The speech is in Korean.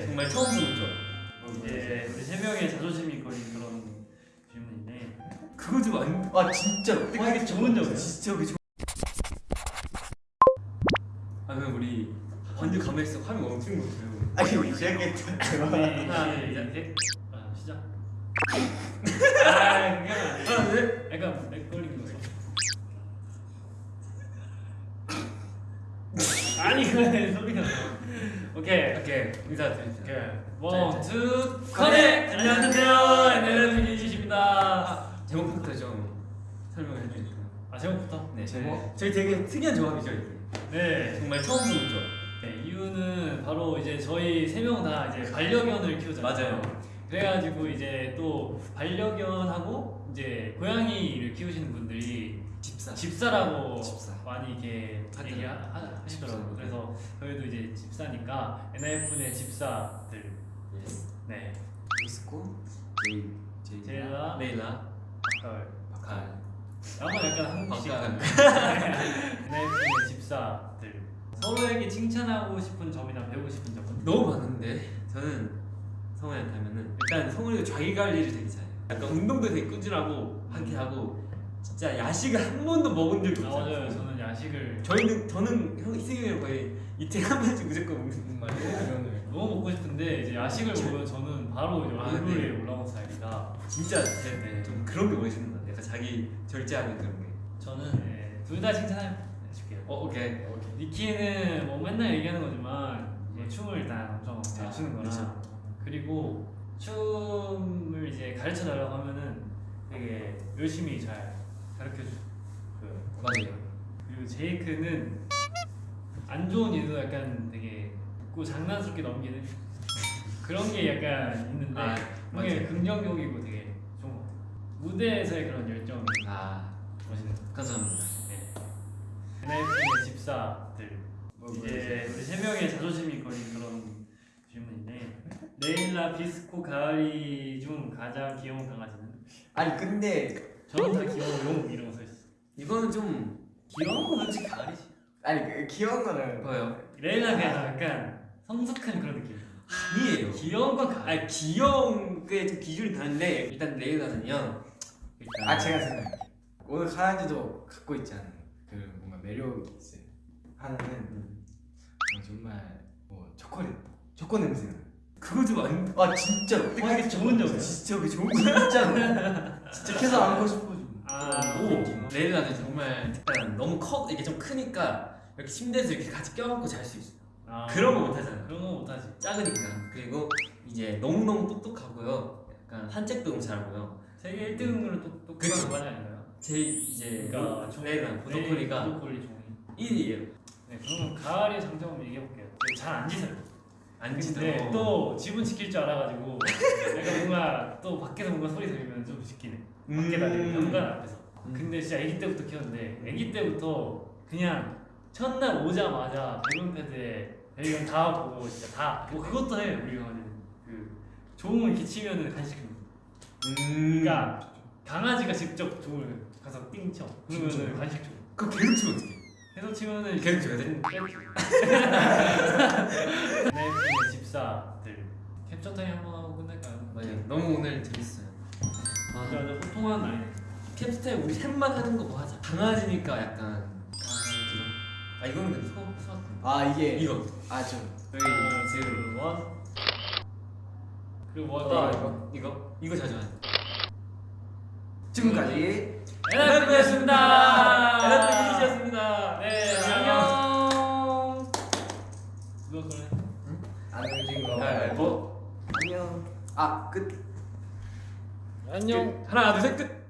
정말 처음 보는 점. 이제 우리 세 명의 자존심이 걸린 그런 질문인데 그거 좀 안. 아 진짜로. 와 이게 좋은 점이야. 진짜 그게 좋. 아 그럼 우리 완전 가만히 있어 화면 멈추는 거 같아요. 아니 시작했다. 우리 하나 둘셋 아, 시작 아 그냥 하나 둘. 약간 렉 걸리는 거죠 아니 그래 소리가 나. 오케이 오케이 인사드립니다. 오케이 자, 원투 커넥 안녕하세요 안녕하세요 이지십니다 제목부터 좀 설명을 해주니까. 아 제목부터 네. 제목? 저희 되게 특이한 조합이죠 이게. 네 정말 처음 보는 점. 네, 이유는 바로 이제 저희 세 명 다 이제 반려견을 키우잖아요. 맞아요. 그래가지고 이제 또 반려견하고 이제 고양이를 키우시는 분들이 집사. 집사라고 집사. 많이 이렇게. 얘기하시더라고요. 그래서 저희도 이제 집사니까 NF의 집사들. 네. 미스코. 제이. 제이. 제일라. 메일라. 박가을. 박한. 아마 약간 한국식. NF의 집사들. 서로에게 칭찬하고 싶은 점이나 배우고 싶은 점은? 너무 많은데 저는 성우한테 하면은 일단 성우가 자기 관리를 되게 잘해요. 약간 운동도 되게 꾸준하고 하게 하고 진짜 야식을 한 번도 먹은 적이 아, 없어요. 맞아요. 저는 야식을 저희는 저는 형 이승이랑 거의 이틀에 한 번씩 무조건 먹는 말이에요. 너무 먹고 싶은데 이제 야식을 먹으면 저는 바로 이제 아, 얼굴에 네. 올라온 스타일이라 진짜 네, 네. 좀 그런 게 멋있는 것 같아요. 약간 자기 절제하는 그런 게. 저는 네, 둘다 칭찬해줄게요. 어 오케이. 니키는 뭐 맨날 얘기하는 거지만 이제 춤을 일단 엄청 잘 아, 추는 거라 그렇죠. 그리고 춤을 이제 가르쳐 달라고 하면은 되게 열심히 잘 가르쳐 주. 그 맞아요. 그리고 제이크는 안 좋은 일도 약간 되게 웃고 장난스럽게 넘기는 그런 게 약간 있는데 아, 그게. 긍정적이고 되게 좋은 것 같아요. 무대에서의 그런 열정이 아 멋있는 것 감사합니다. 같아요. 네. NF의 집사들 이제 우리 세 명의 자존심이 걸린 그런 레일라 비스코 가을이 중 가장 귀여운 강아지는 아니 근데 저는 다 귀여워 용 이러고 서 있어. 이거는 좀 귀여운 건 솔직히 가을이지. 아니 그 귀여운 거는 뭐예요? 레일라 그냥 약간 성숙한 그런 느낌. 아니에요. 귀여운 건 가. 아 귀여운 게 좀 기준이 다른데 일단 레이라는요. 일단 아 제가 생각해. 오늘 강아지도 갖고 있지 않은 그 뭔가 매력이 있어요. 하나는 음. 어, 정말 뭐 초콜릿, 초코 냄새. 그거 좀 안. 아 진짜로. 와, 이게 좋은 점이야. 진짜 그게 좋은 거. 진짜로. 진짜 계속 안고 싶어 좀. 아, 오 레이라는 정말 일단 너무 커 이게 좀 크니까 이렇게 침대에서 이렇게 같이 껴안고 잘 수 있어. 아, 그런 거 못하잖아. 그런 거 못하지. 작으니까 그리고 이제 너무 너무 똑똑하고요. 약간 산책도 너무 잘하고요. 세계 1등으로 똑똑한. 강아지 아닌가요? 제 이제 그러니까 종- 레이랑 보더콜리가 보더콜리 종이. 1위예요. 네, 그러면 가을의 장점을 얘기해 볼게요. 잘안 짖어요. 안 근데. 또 집은 지킬 줄 알아가지고 내가 뭔가 또 밖에서 뭔가 소리 들리면 좀 지키네. 밖에 다니고 현관 앞에서. 음. 근데 진짜 아기 때부터 키웠는데 아기 때부터 그냥 첫날 오자마자 배변 패드에 배변 다 보고 진짜 다. 뭐 그것도 해 우리 강아지는. 그 종을 이렇게 치면은 간식. 음. 그러니까 강아지가 직접 종을 가서 띵 쳐. 그러면은? 간식 줘. 그거 치면 어떡해? 계속 치면은 계속 줘야 돼? 응, 계속 줘. 네, 그 집사들 캡처 타임 한번 하고 끝낼까요? 맞아요. 너무 오늘 재밌어요. 맞아, 맞아. 소통하는 날이네. 캡스타일 우리 셋만 하는 거 뭐 하자. 강아지니까 약간 강아지로. 아 이거는 근데 소 소. 아 이게 이거. 아저 하나, 둘, 원. 그리고 뭐아 할까? 이거 이거 이거 자주 하는. 지금까지 에라프였습니다. 에라프 이지였습니다. 거. 가위바위보. 안녕. 아 끝. 안녕. 하나 둘 셋 끝.